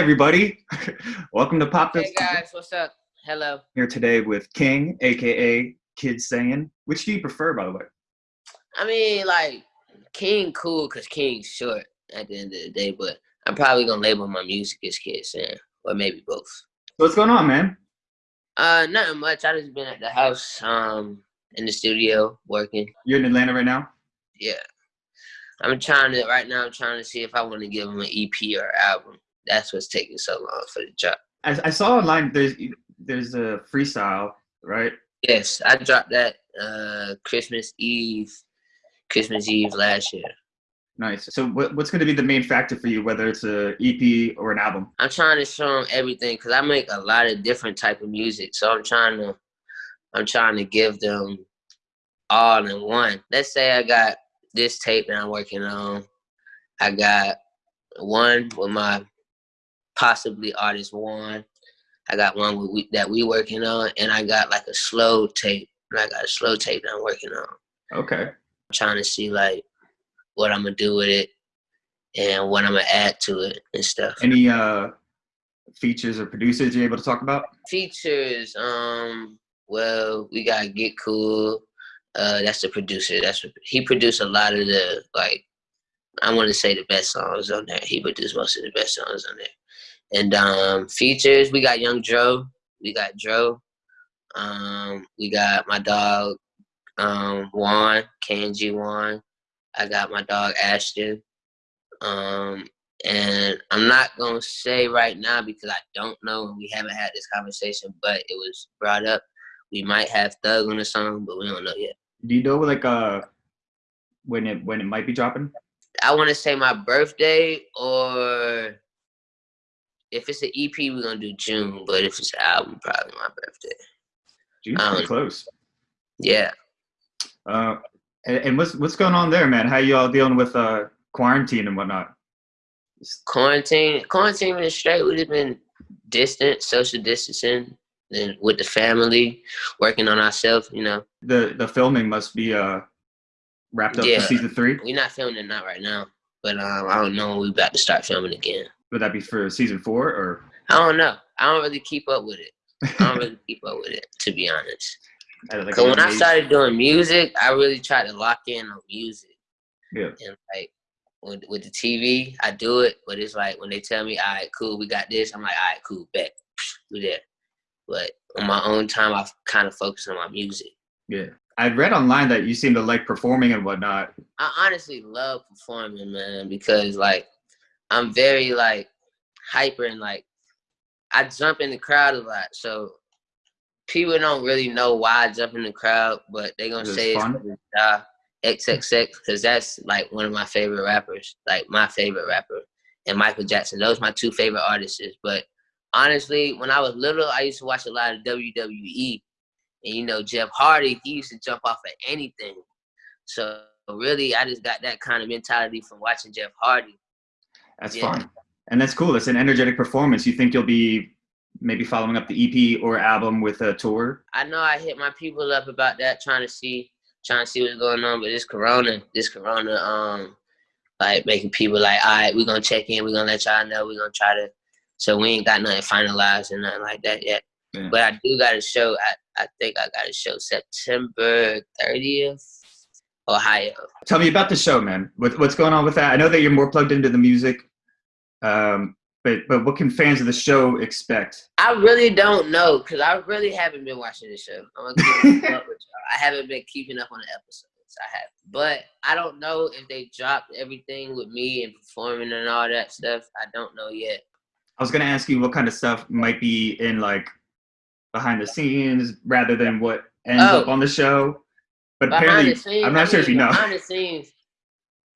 everybody. Welcome to Pop Hey guys, what's up? Hello. Here today with King, aka Kid Saiyan. Which do you prefer, by the way? I mean, like King, cool, cause King's short at the end of the day. But I'm probably gonna label my music as Kid Saiyan, or maybe both. What's going on, man? Uh, nothing much. I just been at the house, um, in the studio working. You're in Atlanta right now. Yeah. I'm trying to right now. I'm trying to see if I want to give them an EP or album. That's what's taking so long for the job. I, I saw online there's there's a freestyle, right? Yes, I dropped that uh Christmas Eve, Christmas Eve last year. Nice. So what, what's going to be the main factor for you, whether it's a EP or an album? I'm trying to show them everything because I make a lot of different type of music. So I'm trying to, I'm trying to give them all in one. Let's say I got this tape that I'm working on. I got one with my possibly artist one. I got one we, that we working on, and I got like a slow tape. I got a slow tape that I'm working on. Okay. I'm trying to see like what I'm gonna do with it and what I'm gonna add to it and stuff. Any uh features or producers you're able to talk about? Features, um, well, we got Get Cool. Uh, that's the producer. That's what, he produced a lot of the like. I want to say the best songs on there. He produced most of the best songs on there. And um, features, we got Young Dro. We got Dro. Um, we got my dog um, Juan, Kanji Juan. I got my dog Ashton. Um, and I'm not gonna say right now because I don't know and we haven't had this conversation, but it was brought up. We might have Thug on the song, but we don't know yet. Do you know like uh when it when it might be dropping? I want to say my birthday, or if it's an EP, we're gonna do June. But if it's an album, probably my birthday. June's pretty Um, close. Yeah. Uh, and, and what's what's going on there, man? How you all dealing with uh quarantine and whatnot? quarantine quarantine been straight we've been distant social distancing and with the family working on ourselves you know The the filming must be uh wrapped up Yeah. for season three. we're not filming it not right now but um i don't know when we about to start filming again Would that be for season four or? i don't know i don't really keep up with it i don't really keep up with it to be honest like, because when i started doing music i really tried to lock in on music Yeah. and like with, with the tv i do it but it's like when they tell me all right cool we got this i'm like all right cool bet we there but on my own time i kind of focus on my music Yeah. I read online that you seem to like performing and whatnot. I honestly love performing, man, because like I'm very like hyper and like I jump in the crowd a lot. So people don't really know why I jump in the crowd, but they're gonna say it's fun? because uh, XXX because that's like one of my favorite rappers, like my favorite rapper, and Michael Jackson. Those my two favorite artists. But honestly, when I was little, I used to watch a lot of WWE, and you know Jeff Hardy, he used to jump off of anything. So really, I just got that kind of mentality from watching Jeff Hardy. That's Yeah. fun. And that's cool. It's an energetic performance. You think you'll be maybe following up the EP or album with a tour? I know I hit my people up about that, trying to see, trying to see what's going on. But this Corona, this Corona, um, like making people like, all right, we're gonna check in, we're gonna let y'all know, we're gonna try to. So we ain't got nothing finalized and nothing like that yet. Yeah. But I do got a show. I, I think I got a show September 30th, Ohio. Tell me about the show, man. What, what's going on with that? I know that you're more plugged into the music, um, but but what can fans of the show expect? I really don't know because I really haven't been watching the show. I'm gonna keep up with y'all. I haven't been keeping up on the episodes. I have, but I don't know if they dropped everything with me and performing and all that stuff. I don't know yet. I was gonna ask you what kind of stuff might be in like behind the scenes rather than what ends Oh. up on the show. But apparently, scenes, I'm not I sure if you mean, know. Behind the scenes,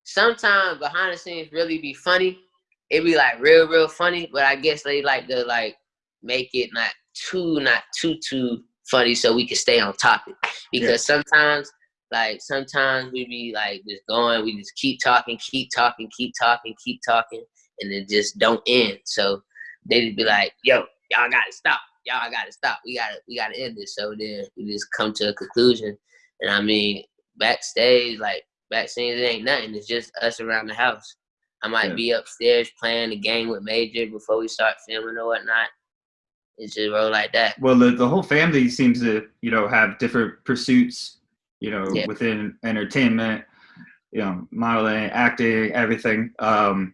sometimes behind the scenes really be funny. It be like real, real funny. But I guess they like to like make it not too, not too, too funny, so we can stay on topic. Because sometimes, like sometimes we be like just going, we just keep talking, keep talking, keep talking, keep talking, and it just don't end. So they just be like, "Yo, y'all gotta stop. Y'all gotta stop. We gotta, we gotta end this." So then we just come to a conclusion. And I mean, backstage, like backstage, it ain't nothing. It's just us around the house. I might Yeah. be upstairs playing the game with Major before we start filming or whatnot. It's just roll like that. Well, the, the whole family seems to, you know, have different pursuits, you know, Yeah. within entertainment, you know, modeling, acting, everything. Um,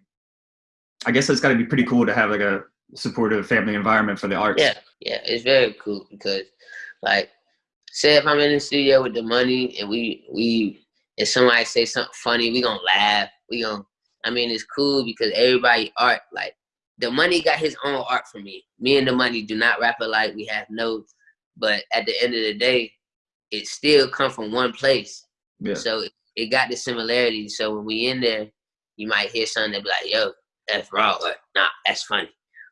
I guess it's got to be pretty cool to have like a supportive family environment for the arts. Yeah, yeah, it's very cool because, like, say if I'm in the studio with Domani and we we if somebody say something funny, we gonna laugh. We gonna, I mean, it's cool because everybody art like Domani got his own art for me. Me and Domani do not rap alike. We have notes, but at the end of the day, it still come from one place. Yeah. So it, it got the similarities. So when we in there, you might hear something that be like, "Yo, that's raw," or "Nah, that's funny,"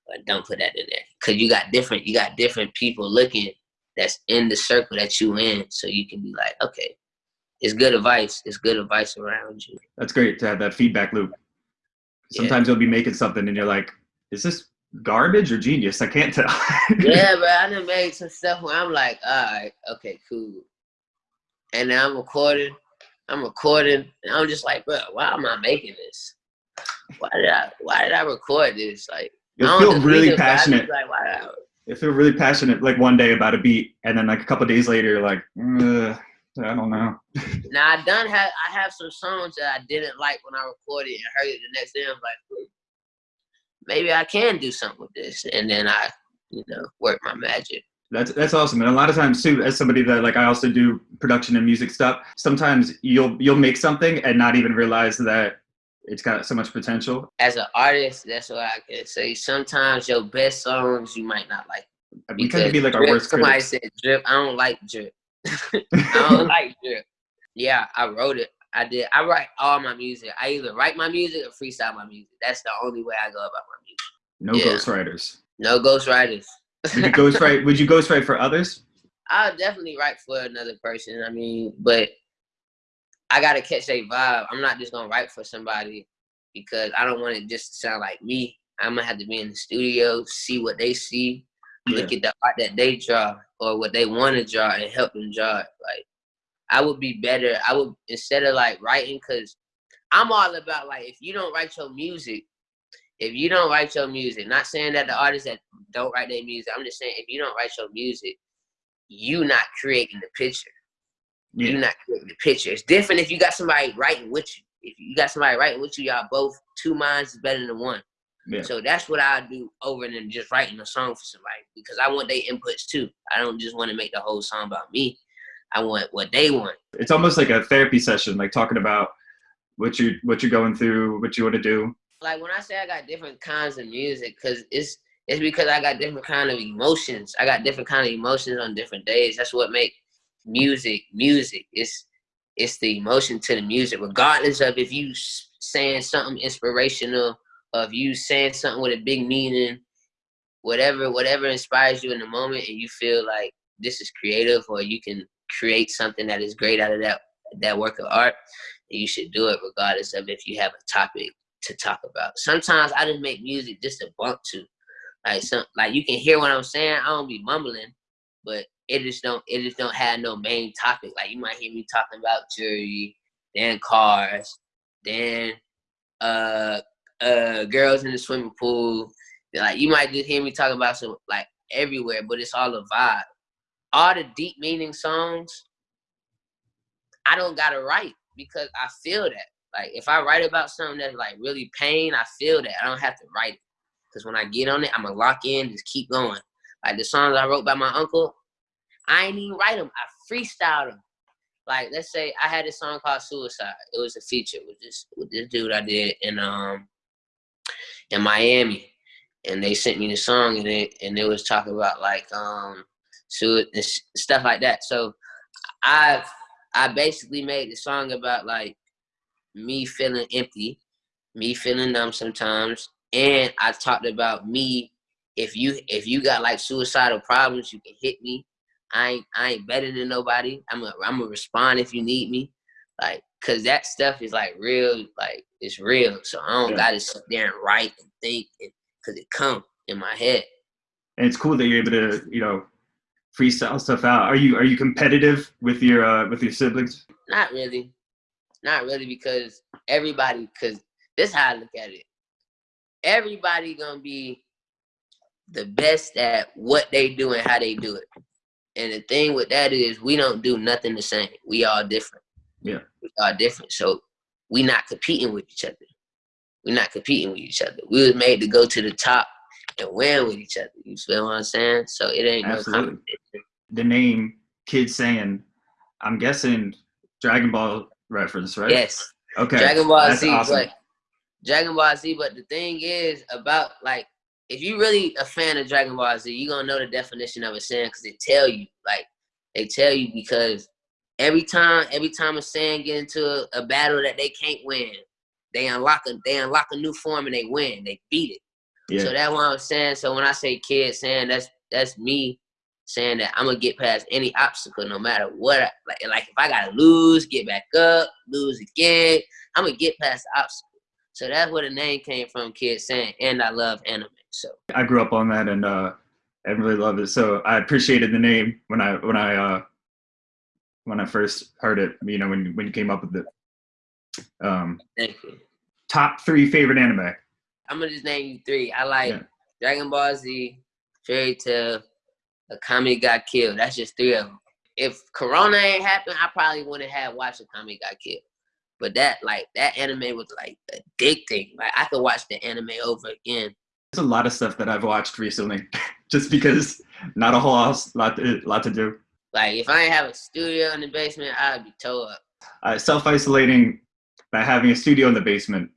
but don't put that in there because you got different. You got different people looking that's in the circle that you in, so you can be like, "Okay, it's good advice. It's good advice around you." That's great to have that feedback loop. Yeah. Sometimes you'll be making something and you're like, is this garbage or genius? I can't tell. yeah, but I done made some stuff where I'm like, all right, okay, cool. And then I'm recording. I'm recording, and I'm just like, bro, why am I making this? Why did I? Why did I record this? Like, I You'll feel really read it, but I just passionate. Like, why I? You feel really passionate like one day about a beat, and then like a couple days later, you're like, "Ugh, I don't know. Now I done have I have some songs that I didn't like when I recorded and heard it the next day. I'm like, maybe I can do something with this, and then I, you know, work my magic. That's that's awesome. And a lot of times too, as somebody that like I also do production and music stuff. Sometimes you'll you'll make something and not even realize that it's got so much potential. As an artist, that's what I can say. Sometimes your best songs you might not like. We tend to be like our worst somebody critics. said drip. I don't like drip. I don't like drip. Yeah, I wrote it. I did. I write all my music. I either write my music or freestyle my music. That's the only way I go about my music. no Yeah. ghostwriters. No ghostwriters. Would you ghostwrite? Would you ghostwrite for others? I'll definitely write for another person. I mean, but I gotta catch their vibe. I'm not just gonna write for somebody because I don't want it just to sound like me. I'm gonna have to be in the studio, see what they see, look at the art that they draw or what they want to draw and help them draw it. Like I would be better. I would instead of like writing because I'm all about like if you don't write your music, if you don't write your music, not saying that the artists that don't write their music, I'm just saying if you don't write your music, you not creating the picture. Yeah. You're not creating the picture. It's different if you got somebody writing with you. If you got somebody writing with you, y'all both two minds is better than one. Yeah. So that's what I do over than just writing a song for somebody because I want their inputs too. I don't just want to make the whole song about me. I want what they want. It's almost like a therapy session, like talking about what you what you're going through, what you want to do. Like when I say I got different kinds of music, cause it's it's because I got different kind of emotions. I got different kind of emotions on different days. That's what make music music. It's it's the emotion to the music, regardless of if you saying something inspirational, or if you saying something with a big meaning, whatever whatever inspires you in the moment, and you feel like this is creative, or you can create something that is great out of that that work of art, you should do it regardless of if you have a topic to talk about. Sometimes I just make music just to bump to. Like some like you can hear what I'm saying. I don't be mumbling, but it just don't it just don't have no main topic. Like you might hear me talking about jury, then cars, then uh uh girls in the swimming pool. Like you might just hear me talk about some like everywhere, but it's all a vibe. All the deep meaning songs, I don't gotta write because I feel that. Like if I write about something that's like really pain, I feel that. I don't have to write it. Cause when I get on it, I'ma lock in, just keep going. Like the songs I wrote by my uncle, I ain't even write them. I freestyled them. Like let's say I had a song called Suicide. It was a feature with this with this dude I did and um in Miami, and they sent me the song and it and it was talking about like um sui- and stuff like that. So I I basically made the song about like me feeling empty, me feeling numb sometimes, and I talked about me. If you if you got like suicidal problems, you can hit me. I ain't I ain't better than nobody. I'm a I'm gonna respond if you need me, like cause that stuff is like real, like it's real. So I don't Yeah. gotta sit there and write and think, cause it come in my head. And it's cool that you're able to, you know, freestyle stuff out. Are you are you competitive with your uh, with your siblings? Not really. Not really because everybody cause this how I look at it. Everybody gonna be the best at what they do and how they do it. And the thing with that is we don't do nothing the same. We all different. Yeah. We are different. So we not competing with each other. We're not competing with each other. We was made to go to the top and win with each other. You feel what I'm saying? So it ain't Absolutely. no competition. The name Kid Saiyan, I'm guessing Dragon Ball reference, right? Yes. Okay. Dragon Ball That's Z, awesome. but Dragon Ball Z, but the thing is about like if you really a fan of Dragon Ball Z, you're gonna know the definition of a Saiyan because they tell you, like they tell you because every time every time a Saiyan get into a, a, battle that they can't win, they unlock a they unlock a new form and they win. They beat it. Yeah. So that's what I'm saying. So when I say kid Saiyan that's that's me saying that I'm gonna get past any obstacle no matter what. I, like like if I gotta lose, get back up, lose again, I'm gonna get past the obstacle. So that's where the name came from, kid Saiyan, and I love anime. So I grew up on that and uh and really love it. So I appreciated the name when I when I uh when I first heard it, you know, when when you came up with it. Um Thank you. Top three favorite anime. I'm gonna just name you three. I like yeah. Dragon Ball Z, Fairy Tail, Akame ga Kill. That's just three of them. If Corona ain't happened, I probably wouldn't have watched Akame ga Kill. But that like that anime was like addicting. Like I could watch the anime over again there's a lot of stuff that I've watched recently, just because not a whole lot to, lot to do. Like if I didn't have a studio in the basement, I'd be tore up. Uh, Self isolating by having a studio in the basement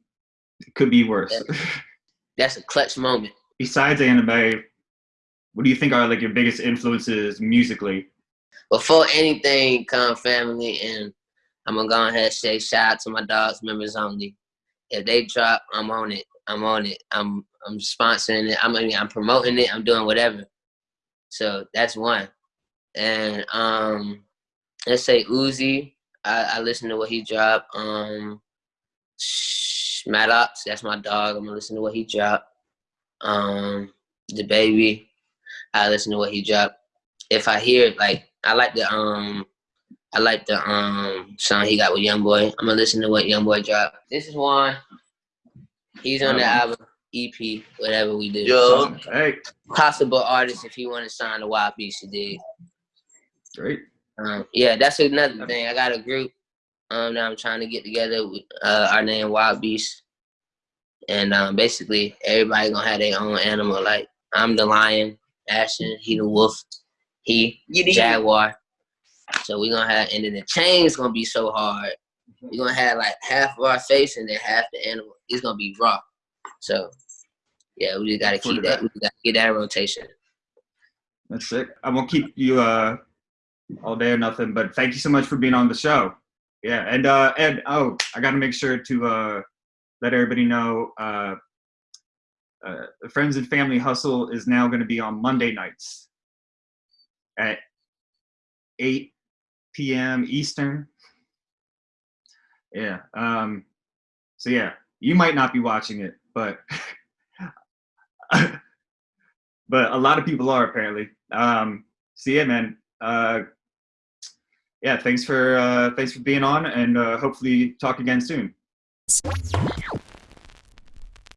it could be worse. That's, that's a clutch moment. Besides anime, what do you think are like your biggest influences musically? Before anything, come family, and I'm gonna go ahead and say shout out to my dogs members only. If they drop, I'm on it. I'm on it. I'm I'm sponsoring it. I'm I mean, I'm promoting it. I'm doing whatever. So that's one. And um, let's say Uzi. I, I listen to what he dropped. Um, Maddox, that's my dog. I'm gonna listen to what he dropped. Um, DaBaby, I listen to what he dropped. If I hear it, like, I like the um, I like the um song he got with Young Boy. I'm gonna listen to what Young Boy dropped. This is one. He's on the album. EP, whatever we do. Yo, hey. Possible artist if you want to sign the Wild Beast, you did. Great. Um, yeah, that's another thing. I got a group um, that I'm trying to get together. With, uh, our name Wild Beast, and um, basically everybody gonna have their own animal. Like I'm the lion, Ashton. He the wolf. He jaguar. So we gonna have, and then the chain's gonna be so hard. We're gonna have like half of our face and then half the animal. It's gonna be raw. So yeah, we just gotta keep that. We gotta get that rotation. That's sick. I'm gonna keep you uh all day or nothing, but thank you so much for being on the show. Yeah, and uh and oh, I gotta make sure to uh let everybody know uh uh, Friends and Family Hustle is now going to be on Monday nights at 8 p.m. Eastern. Yeah. Um, so yeah, you might not be watching it, but but a lot of people are apparently. Um, so yeah, man. Uh, yeah, thanks for uh, thanks for being on, and uh, hopefully talk again soon.